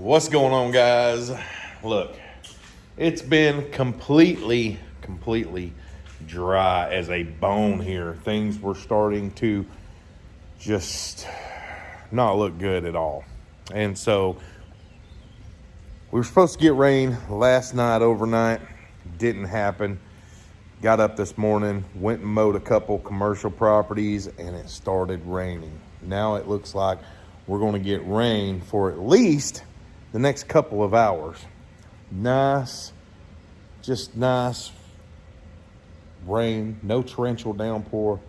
What's going on, guys? Look, it's been completely, completely dry as a bone here. Things were starting to just not look good at all. And so we were supposed to get rain last night, overnight. Didn't happen. Got up this morning, went and mowed a couple commercial properties, and it started raining. Now it looks like we're going to get rain for at least the next couple of hours. Nice, just nice rain, no torrential downpour,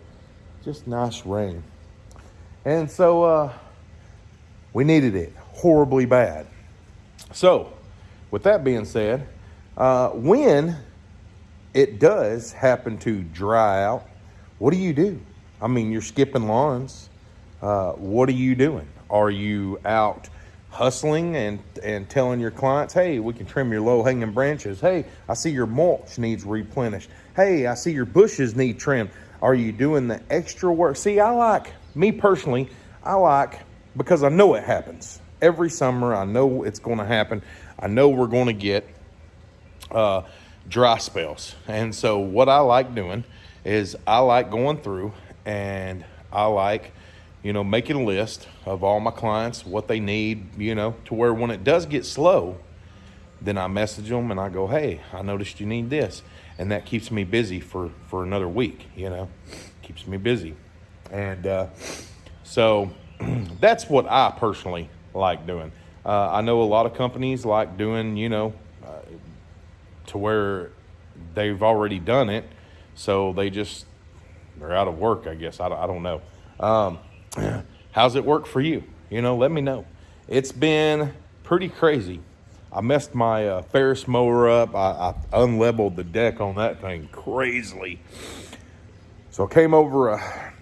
just nice rain. And so uh, we needed it horribly bad. So, with that being said, uh, when it does happen to dry out, what do you do? I mean, you're skipping lawns. Uh, what are you doing? Are you out hustling and, and telling your clients, hey, we can trim your low hanging branches. Hey, I see your mulch needs replenished. Hey, I see your bushes need trimmed. Are you doing the extra work? See, I like, me personally, I like, because I know it happens. Every summer, I know it's going to happen. I know we're going to get uh, dry spells. And so, what I like doing is I like going through and I like you know, making a list of all my clients, what they need, you know, to where when it does get slow, then I message them and I go, hey, I noticed you need this. And that keeps me busy for, for another week, you know, keeps me busy. And uh, so that's what I personally like doing. Uh, I know a lot of companies like doing, you know, uh, to where they've already done it. So they just, they're out of work, I guess. I, I don't know. Um, how's it work for you? You know, let me know. It's been pretty crazy. I messed my uh, Ferris mower up. I, I unleveled the deck on that thing crazily. So I came over, a,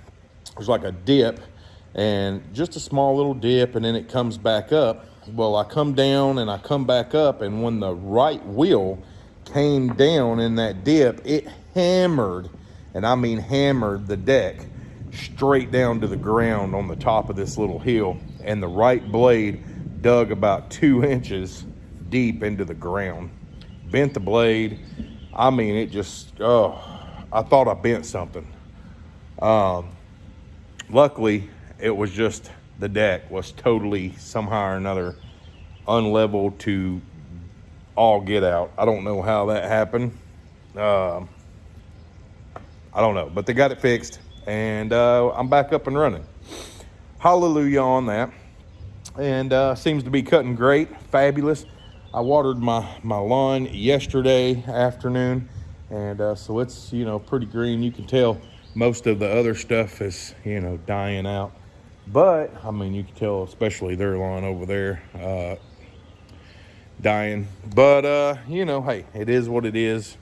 it was like a dip and just a small little dip and then it comes back up. Well, I come down and I come back up and when the right wheel came down in that dip, it hammered, and I mean hammered the deck straight down to the ground on the top of this little hill and the right blade dug about two inches deep into the ground. Bent the blade. I mean it just oh i thought i bent something. Um, luckily it was just the deck was totally somehow or another unleveled to all get out. I don't know how that happened. Um, i don't know but they got it fixed and uh, I'm back up and running. Hallelujah on that. And uh, seems to be cutting great, fabulous. I watered my, my lawn yesterday afternoon, and uh, so it's, you know, pretty green. You can tell most of the other stuff is, you know, dying out. But, I mean, you can tell, especially their lawn over there, uh, dying. But, uh, you know, hey, it is what it is.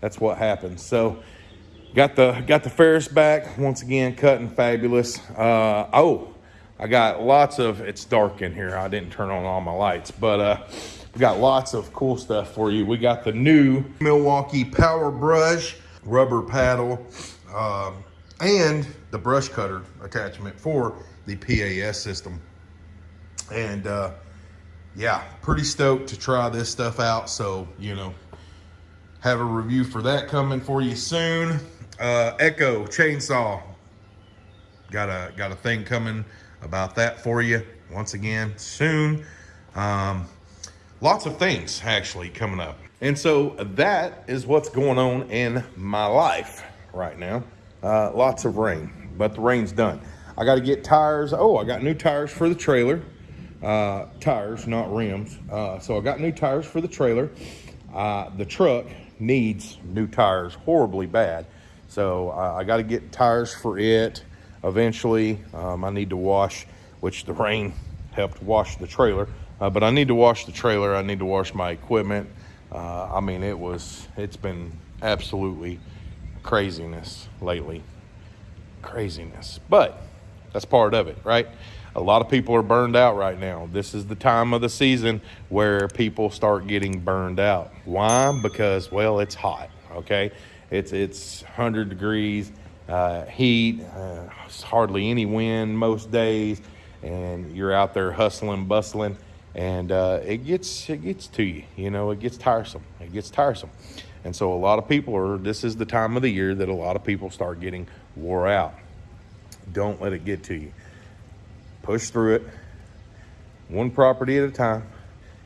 That's what happens. So, Got the got the Ferris back once again, cutting fabulous. Uh, oh, I got lots of. It's dark in here. I didn't turn on all my lights, but uh, we got lots of cool stuff for you. We got the new Milwaukee Power Brush rubber paddle, um, and the brush cutter attachment for the PAS system. And uh, yeah, pretty stoked to try this stuff out. So you know, have a review for that coming for you soon. Uh, Echo chainsaw. Got a got a thing coming about that for you once again soon. Um, lots of things actually coming up. And so that is what's going on in my life right now. Uh, lots of rain, but the rain's done. I got to get tires. Oh, I got new tires for the trailer. Uh, tires, not rims. Uh, so I got new tires for the trailer. Uh, the truck needs new tires horribly bad. So uh, I got to get tires for it eventually. Um, I need to wash, which the rain helped wash the trailer. Uh, but I need to wash the trailer. I need to wash my equipment. Uh, I mean, it was, it's been absolutely craziness lately. Craziness. But that's part of it, right? A lot of people are burned out right now. This is the time of the season where people start getting burned out. Why? Because, well, it's hot, okay? It's it's 100 degrees uh, heat. Uh, hardly any wind most days, and you're out there hustling, bustling, and uh, it gets it gets to you. You know, it gets tiresome. It gets tiresome, and so a lot of people are. This is the time of the year that a lot of people start getting wore out. Don't let it get to you. Push through it, one property at a time.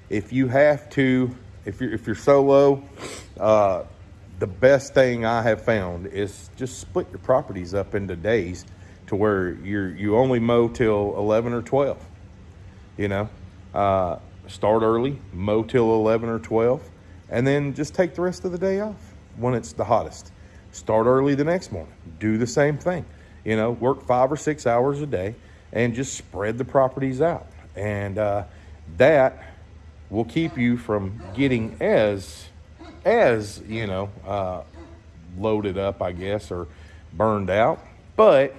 If you have to, if you're if you're solo, uh, the best thing I have found is just split your properties up into days to where you're you only mow till 11 or 12 you know? Uh, start early mow till 11 or 12 and then just take the rest of the day off when it's the hottest. Start early the next morning do the same thing you know work five or six hours a day and just spread the properties out. And uh, that will keep you from getting as as you know uh, loaded up i guess or burned out but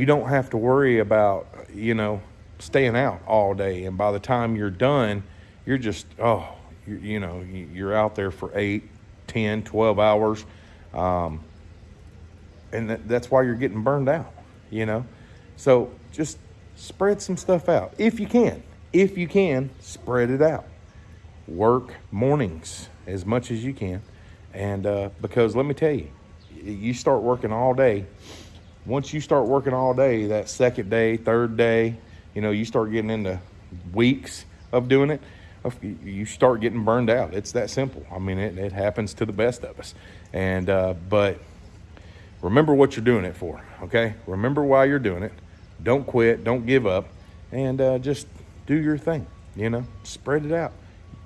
you don't have to worry about, you know, staying out all day. And by the time you're done, you're just, oh, you, you know, you're out there for eight, 10, 12 hours. Um, and that, that's why you're getting burned out, you know? So just spread some stuff out if you can. If you can, spread it out. Work mornings as much as you can. And uh, because let me tell you, you start working all day once you start working all day, that second day, third day, you know, you start getting into weeks of doing it, you start getting burned out. It's that simple. I mean, it, it happens to the best of us. And, uh, but remember what you're doing it for, okay? Remember why you're doing it. Don't quit, don't give up, and uh, just do your thing, you know, spread it out.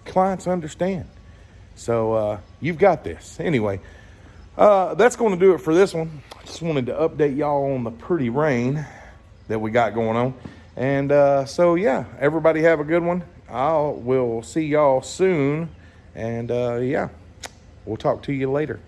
Clients understand. So uh, you've got this. Anyway, uh, that's going to do it for this one. I Just wanted to update y'all on the pretty rain that we got going on. And uh, so, yeah, everybody have a good one. I will see y'all soon. And uh, yeah, we'll talk to you later.